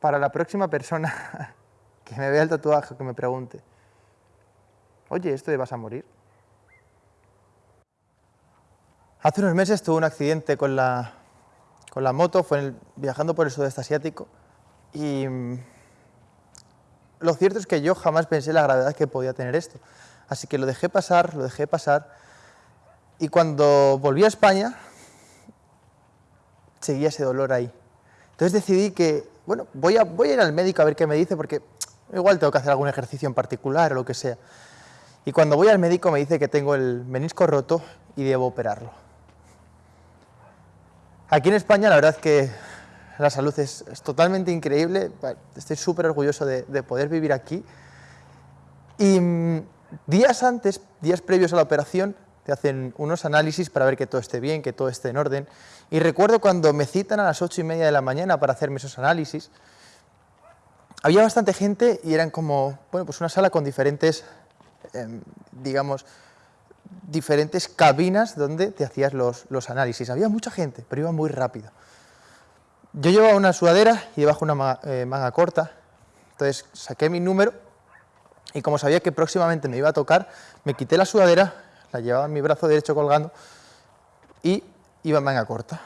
para la próxima persona que me vea el tatuaje, que me pregunte, oye, ¿esto de vas a morir? Hace unos meses tuve un accidente con la, con la moto, fue viajando por el sudeste asiático y mm, lo cierto es que yo jamás pensé la gravedad que podía tener esto. Así que lo dejé pasar, lo dejé pasar y cuando volví a España seguía ese dolor ahí. Entonces decidí que, bueno, voy a, voy a ir al médico a ver qué me dice porque igual tengo que hacer algún ejercicio en particular o lo que sea. Y cuando voy al médico me dice que tengo el menisco roto y debo operarlo. Aquí en España la verdad es que la salud es, totalmente increíble, estoy súper orgulloso de, poder vivir aquí. Y mm, días antes, días previos a la operación, te hacen unos análisis para ver que todo esté bien, que todo esté en orden. Y recuerdo cuando me citan a las ocho y media de la mañana para hacerme esos análisis, había bastante gente y eran como, bueno, pues una sala con diferentes, em, digamos, diferentes cabinas donde te hacías los, análisis. Había mucha gente, pero iba muy rápido. Yo llevaba una sudadera y debajo una eh, manga, corta, entonces saqué mi número y como sabía que próximamente me iba a tocar, me quité la sudadera, llevaba mi brazo derecho colgando y iba en manga corta.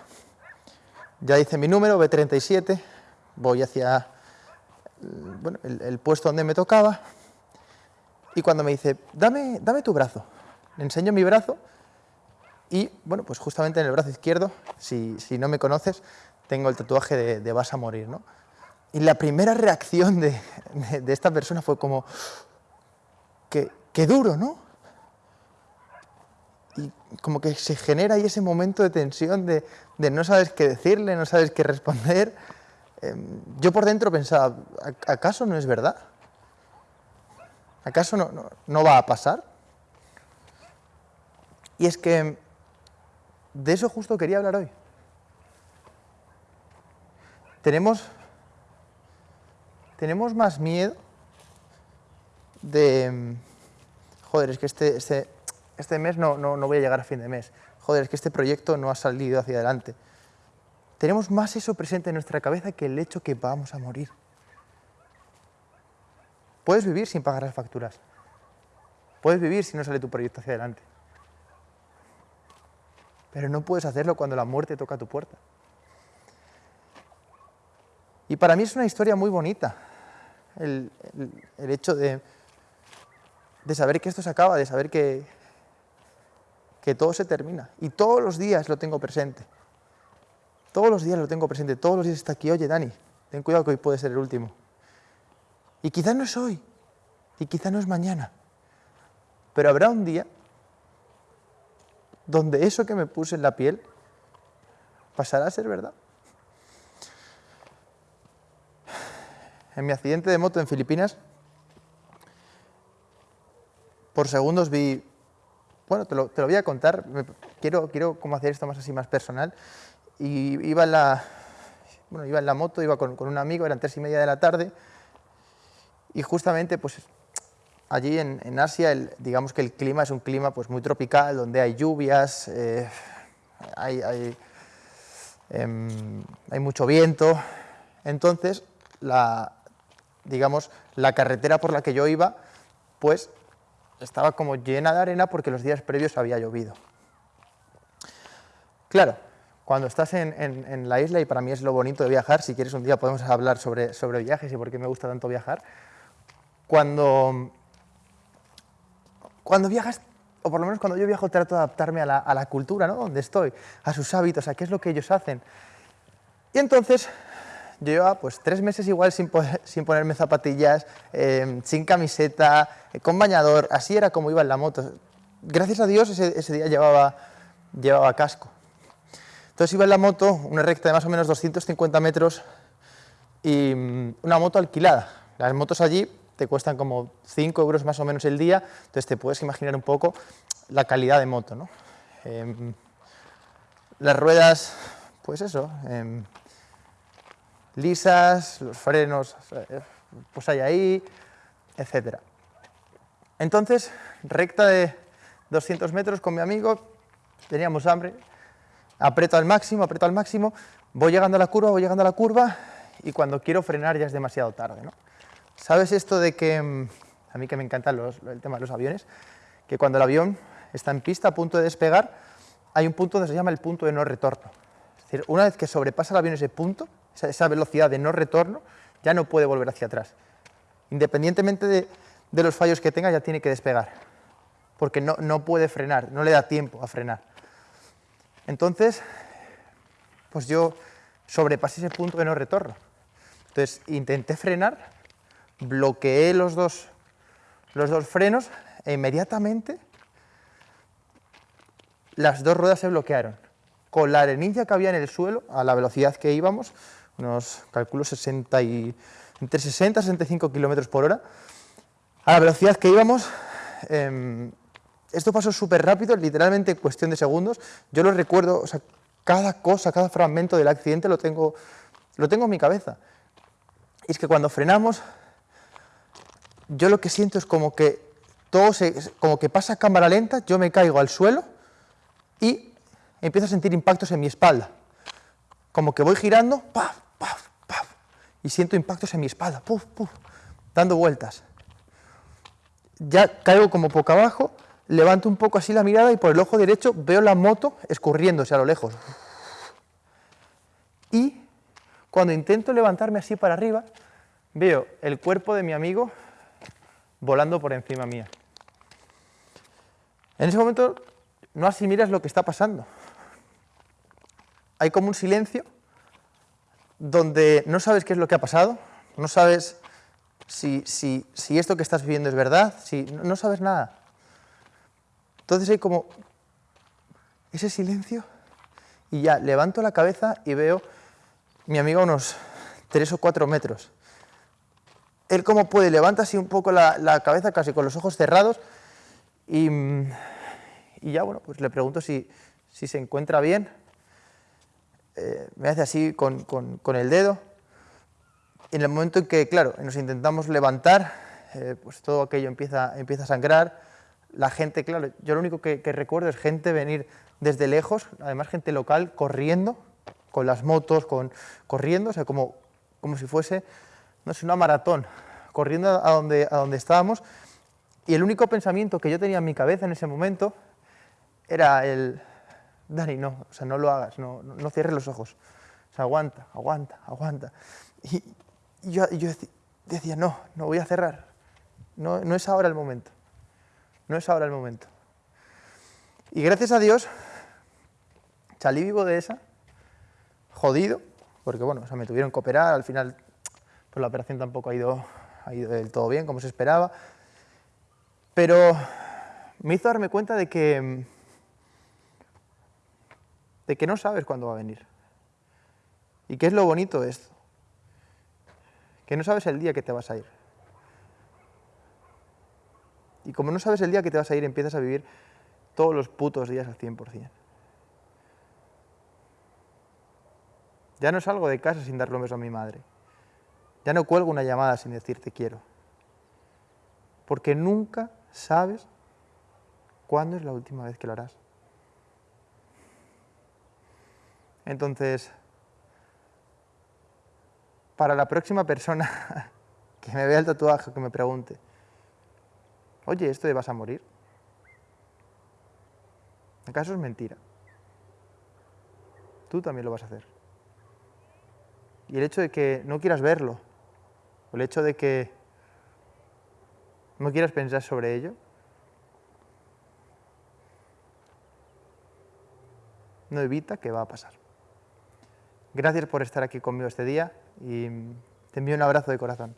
Ya hice mi número, B37, voy hacia el, el, puesto donde me tocaba y cuando me dice, dame, dame tu brazo, le enseño mi brazo y, bueno, pues justamente en el brazo izquierdo, si, no me conoces, tengo el tatuaje de, vas a morir, ¿no? Y la primera reacción de, esta persona fue como, qué, duro, ¿no? Y como que se genera ahí ese momento de tensión de, no sabes qué decirle, no sabes qué responder. Em, yo por dentro pensaba, ¿acaso no es verdad? ¿Acaso no va a pasar? Y es que de eso justo quería hablar hoy. Tenemos, tenemos más miedo de, joder, es que este, este, este mes no, no, no voy a llegar a fin de mes, joder, es que este proyecto no ha salido hacia adelante. Tenemos más eso presente en nuestra cabeza que el hecho que vamos a morir. Puedes vivir sin pagar las facturas. Puedes vivir si no sale tu proyecto hacia adelante pero no puedes hacerlo cuando la muerte toca tu puerta. Y para mí es una historia muy bonita, el, hecho de, de, saber que esto se acaba, de saber que, que todo se termina. Y todos los días lo tengo presente. Todos los días lo tengo presente, todos los días está aquí, oye Dani, ten cuidado que hoy puede ser el último. Y quizás no es hoy, y quizás no es mañana, pero habrá un día donde eso que me puse en la piel pasará a ser verdad. En mi accidente de moto en Filipinas, por segundos vi, bueno, te lo, voy a contar, quiero, quiero como hacer esto más así, más personal, y iba en la, bueno, iba en la moto, iba con, con un amigo, eran tres y media de la tarde, y justamente pues allí en, Asia, digamos que el clima es un clima pues, muy tropical, donde hay lluvias, eh, em, hay, mucho viento. Entonces, la, digamos, la carretera por la que yo iba, pues estaba como llena de arena porque los días previos había llovido. Claro, cuando estás en, la isla, y para mí es lo bonito de viajar, si quieres un día podemos hablar sobre, sobre viajes y por qué me gusta tanto viajar, cuando cuando viajas, o por lo menos cuando yo viajo, trato de adaptarme a la, cultura, ¿no? Donde estoy, a sus hábitos, a qué es lo que ellos hacen. Y entonces, yo llevaba pues tres meses igual sin, sin ponerme zapatillas, em, sin camiseta, eh, con bañador, así era como iba en la moto. Gracias a Dios ese, día llevaba, llevaba casco. Entonces iba en la moto, una recta de más o menos 250 metros y mm, una moto alquilada. Las motos allí te cuestan como 5 euros más o menos el día, entonces te puedes imaginar un poco la calidad de moto. ¿no? Em, las ruedas, pues eso, em, lisas, los frenos, pues hay ahí, etc. Entonces, recta de 200 metros con mi amigo, teníamos hambre, aprieto al máximo, aprieto al máximo, voy llegando a la curva, voy llegando a la curva, y cuando quiero frenar ya es demasiado tarde. ¿no? ¿Sabes esto de que, mm, a mí que me encanta el tema de los aviones, que cuando el avión está en pista a punto de despegar, hay un punto que se llama el punto de no retorno. Es decir, una vez que sobrepasa el avión ese punto, esa, velocidad de no retorno, ya no puede volver hacia atrás. Independientemente de, los fallos que tenga, ya tiene que despegar, porque no, no puede frenar, no le da tiempo a frenar. Entonces, pues yo sobrepasé ese punto de no retorno. Entonces intenté frenar, bloqueé los dos, los dos frenos e inmediatamente las dos ruedas se bloquearon. Con la arenilla que había en el suelo, a la velocidad que íbamos, unos, calculo, 60 y, entre 60 y 65 kilómetros por hora, a la velocidad que íbamos, em, esto pasó súper rápido, literalmente en cuestión de segundos. Yo lo recuerdo, cada cosa, cada fragmento del accidente lo tengo, lo tengo en mi cabeza. Y es que cuando frenamos, yo lo que siento es como que todo se, como que pasa cámara lenta, yo me caigo al suelo y empiezo a sentir impactos en mi espalda. Como que voy girando, paf, paf, paf, y siento impactos en mi espalda, puf, puf, dando vueltas. Ya caigo como poco abajo, levanto un poco así la mirada y por el ojo derecho veo la moto escurriéndose a lo lejos. Y cuando intento levantarme así para arriba, veo el cuerpo de mi amigo volando por encima mía. En ese momento no asimilas lo que está pasando. Hay como un silencio donde no sabes qué es lo que ha pasado, no sabes si, esto que estás viviendo es verdad, si, no sabes nada. Entonces hay como ese silencio y ya levanto la cabeza y veo mi amigo unos tres o cuatro metros. Él como puede levanta así un poco la cabeza casi con los ojos cerrados y, ya, bueno, pues le pregunto si, se encuentra bien. Eh, me hace así con, el dedo. En el momento en que, claro, nos intentamos levantar, eh, pues todo aquello empieza, empieza a sangrar. La gente, claro, yo lo único que, recuerdo es gente venir desde lejos, además gente local, corriendo, con las motos, con, corriendo, o sea, como, como si fuese, no sé, una maratón, corriendo a donde, a donde estábamos. Y el único pensamiento que yo tenía en mi cabeza en ese momento era el, Dani, no, o sea, no lo hagas, no, no, cierres los ojos, o sea, aguanta, aguanta, aguanta. Y, yo, yo, decía, no, no voy a cerrar, no, no es ahora el momento, no es ahora el momento. Y gracias a Dios, salí vivo de esa, jodido, porque bueno, o sea, me tuvieron que operar, al final pues la operación tampoco ha ido, ha ido del todo bien, como se esperaba, pero me hizo darme cuenta de que, de que no sabes cuándo va a venir. ¿Y qué es lo bonito de esto? Que no sabes el día que te vas a ir. Y como no sabes el día que te vas a ir, empiezas a vivir todos los putos días al 100%. Ya no salgo de casa sin darle un beso a mi madre. Ya no cuelgo una llamada sin decirte quiero. Porque nunca ¿Sabes cuándo es la última vez que lo harás? Entonces, para la próxima persona que me vea el tatuaje, que me pregunte, oye, ¿esto de vas a morir? ¿Acaso es mentira? Tú también lo vas a hacer. Y el hecho de que no quieras verlo, o el hecho de que ¿No quieres pensar sobre ello? No evita que va a pasar. Gracias por estar aquí conmigo este día y te envío un abrazo de corazón.